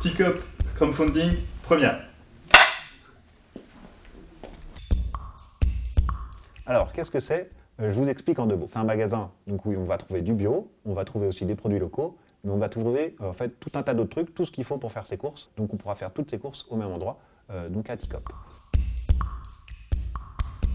T-Cup Crowdfunding première. Alors, qu'est-ce que c'est? Euh, Je vous explique en deux mots. C'est un magasin donc, où on va trouver du bio, on va trouver aussi des produits locaux, mais on va trouver euh, en fait tout un tas d'autres trucs, tout ce qu'il faut pour faire ses courses. Donc on pourra faire toutes ses courses au même endroit, euh, donc à Ticop.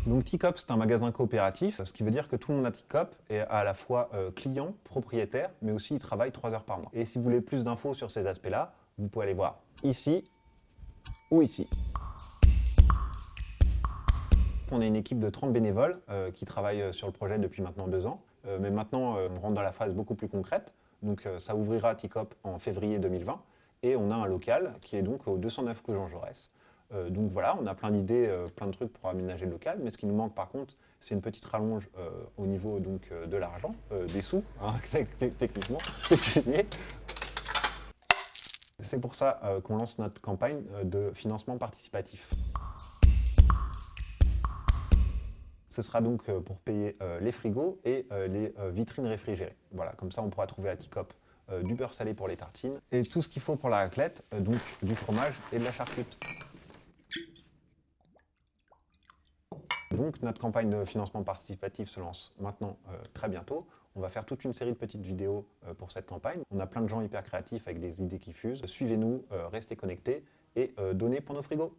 Donc Ticop, c'est un magasin coopératif, ce qui veut dire que tout le monde à Ticop est à la fois client, propriétaire, mais aussi il travaille 3 heures par mois. Et si vous voulez plus d'infos sur ces aspects-là, vous pouvez aller voir ici ou ici. On est une équipe de 30 bénévoles euh, qui travaillent euh, sur le projet depuis maintenant deux ans. Euh, mais maintenant, on rentre dans la phase beaucoup plus concrète. Donc ça ouvrira à Ticop en février 2020. Et on a un local qui est donc au 209 que Jean Jaurès. Donc voilà, on a plein d'idées, plein de trucs pour aménager le local. Mais ce qui nous manque par contre, c'est une petite rallonge au niveau donc, de l'argent, des sous, hein, techniquement. C'est pour ça euh, qu'on lance notre campagne euh, de financement participatif. Ce sera donc euh, pour payer les frigos et les vitrines réfrigérées. Voilà, comme ça on pourra trouver à Ticop du beurre salé pour les tartines et tout ce qu'il faut pour la raclette, donc du fromage et de la charcute. Donc notre campagne de financement participatif se lance maintenant très bientôt. On va faire toute une série de petites vidéos euh, pour cette campagne. On a plein de gens hyper créatifs avec des idées qui fusent. Suivez-nous, euh, restez connectés et euh, donnez pour nos frigos.